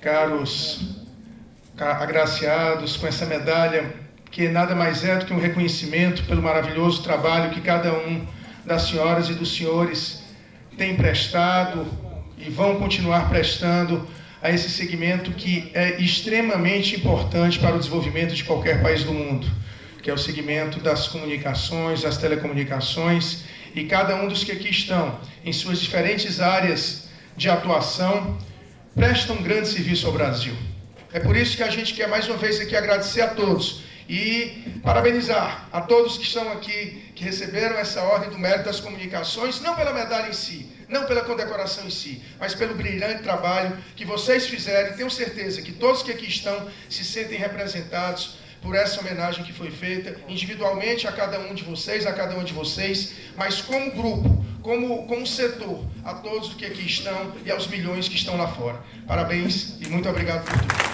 caros agraciados com essa medalha, que nada mais é do que um reconhecimento pelo maravilhoso trabalho que cada um das senhoras e dos senhores tem prestado e vão continuar prestando a esse segmento que é extremamente importante para o desenvolvimento de qualquer país do mundo, que é o segmento das comunicações, das telecomunicações, e cada um dos que aqui estão, em suas diferentes áreas de atuação, prestam um grande serviço ao Brasil. É por isso que a gente quer mais uma vez aqui agradecer a todos e parabenizar a todos que estão aqui, que receberam essa ordem do mérito das comunicações, não pela medalha em si, não pela condecoração em si, mas pelo brilhante trabalho que vocês fizeram. Tenho certeza que todos que aqui estão se sentem representados por essa homenagem que foi feita, individualmente a cada um de vocês, a cada um de vocês, mas como grupo, como, como setor, a todos que aqui estão e aos milhões que estão lá fora. Parabéns e muito obrigado por tudo.